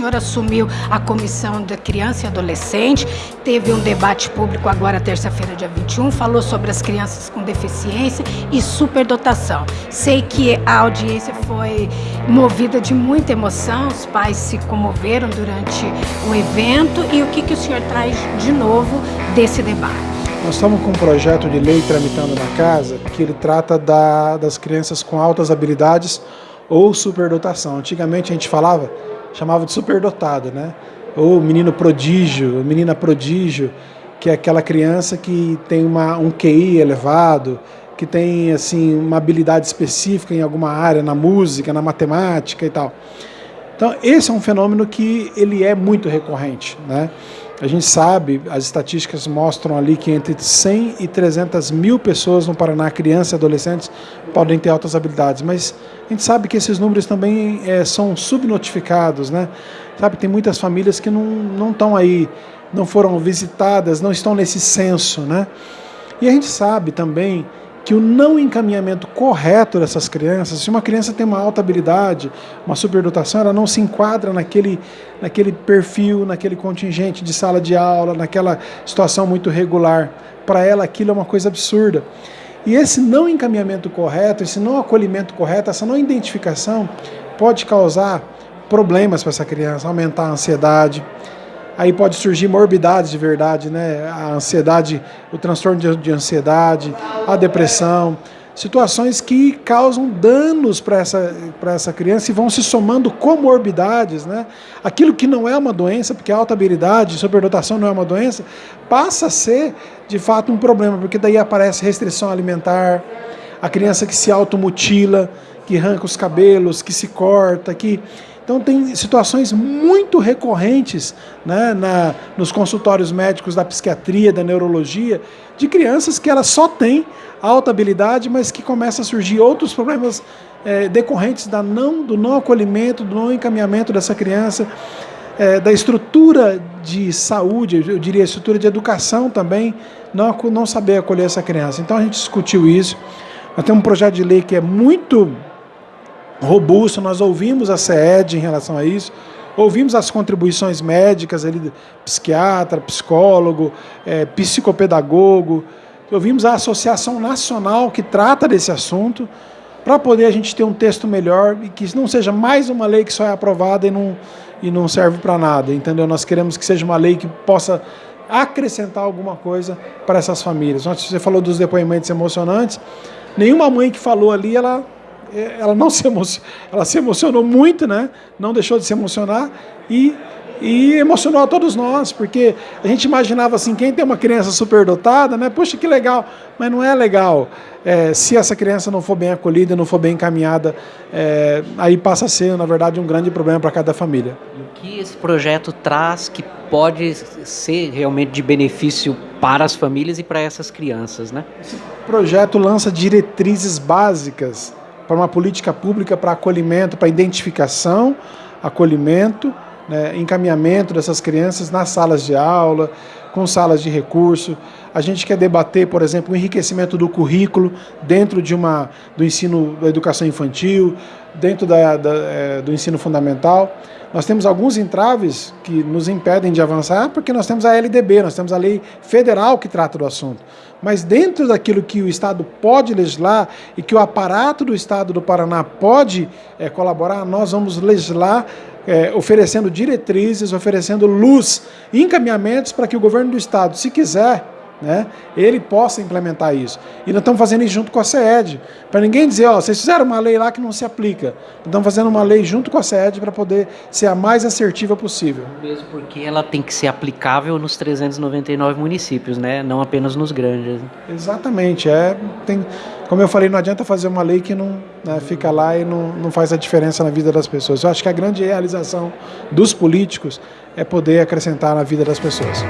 senhor assumiu a Comissão da Criança e Adolescente, teve um debate público agora, terça-feira, dia 21, falou sobre as crianças com deficiência e superdotação. Sei que a audiência foi movida de muita emoção, os pais se comoveram durante o evento e o que, que o senhor traz de novo desse debate? Nós estamos com um projeto de lei tramitando na casa que ele trata da, das crianças com altas habilidades ou superdotação. Antigamente a gente falava, chamava de superdotado, né? Ou menino prodígio, menina prodígio, que é aquela criança que tem uma, um QI elevado, que tem assim uma habilidade específica em alguma área, na música, na matemática e tal. Então esse é um fenômeno que ele é muito recorrente, né? A gente sabe, as estatísticas mostram ali que entre 100 e 300 mil pessoas no Paraná, crianças e adolescentes, podem ter altas habilidades, mas a gente sabe que esses números também é, são subnotificados, né? Sabe, tem muitas famílias que não, estão aí, não foram visitadas, não estão nesse censo, né? E a gente sabe também que o não encaminhamento correto dessas crianças, se uma criança tem uma alta habilidade, uma superdotação, ela não se enquadra naquele, naquele perfil, naquele contingente de sala de aula, naquela situação muito regular. Para ela aquilo é uma coisa absurda. E esse não encaminhamento correto, esse não acolhimento correto, essa não identificação pode causar problemas para essa criança, aumentar a ansiedade, aí pode surgir morbidades de verdade, né? A ansiedade, o transtorno de, de ansiedade, a depressão, situações que causam danos para essa, essa criança e vão se somando comorbidades, né? Aquilo que não é uma doença, porque a alta habilidade, superdotação não é uma doença, passa a ser de fato um problema, porque daí aparece restrição alimentar, a criança que se automutila, que arranca os cabelos, que se corta, que então tem situações muito recorrentes né, na, nos consultórios médicos da psiquiatria, da neurologia, de crianças que elas só têm alta habilidade, mas que começam a surgir outros problemas é, decorrentes da não, do não acolhimento, do não encaminhamento dessa criança, é, da estrutura de saúde, eu diria estrutura de educação também, não, não saber acolher essa criança. Então a gente discutiu isso. Nós temos um projeto de lei que é muito robusto, nós ouvimos a CED em relação a isso, ouvimos as contribuições médicas, ali, psiquiatra, psicólogo, é, psicopedagogo, ouvimos a Associação Nacional que trata desse assunto, para poder a gente ter um texto melhor e que não seja mais uma lei que só é aprovada e não, e não serve para nada, entendeu? Nós queremos que seja uma lei que possa acrescentar alguma coisa para essas famílias. Você falou dos depoimentos emocionantes, nenhuma mãe que falou ali, ela ela não se emocionou, ela se emocionou muito, né? Não deixou de se emocionar e e emocionou a todos nós, porque a gente imaginava assim, quem tem uma criança superdotada, né? Poxa, que legal, mas não é legal. É, se essa criança não for bem acolhida, não for bem encaminhada, é, aí passa a ser, na verdade, um grande problema para cada família. O que esse projeto traz que pode ser realmente de benefício para as famílias e para essas crianças, né? Esse projeto lança diretrizes básicas para uma política pública para acolhimento, para identificação, acolhimento, né, encaminhamento dessas crianças nas salas de aula, com salas de recurso. A gente quer debater, por exemplo, o enriquecimento do currículo dentro de uma, do ensino da educação infantil, dentro da, da, é, do ensino fundamental. Nós temos alguns entraves que nos impedem de avançar, porque nós temos a LDB, nós temos a lei federal que trata do assunto. Mas dentro daquilo que o Estado pode legislar e que o aparato do Estado do Paraná pode é, colaborar, nós vamos legislar é, oferecendo diretrizes, oferecendo luz, encaminhamentos para que o governo do Estado, se quiser, né, ele possa implementar isso. E nós estamos fazendo isso junto com a CED, para ninguém dizer, ó, vocês fizeram uma lei lá que não se aplica. Nós estamos fazendo uma lei junto com a CED para poder ser a mais assertiva possível. Mesmo porque ela tem que ser aplicável nos 399 municípios, né, não apenas nos grandes. Exatamente, é, tem, como eu falei, não adianta fazer uma lei que não né, fica lá e não, não faz a diferença na vida das pessoas. Eu acho que a grande realização dos políticos é poder acrescentar na vida das pessoas.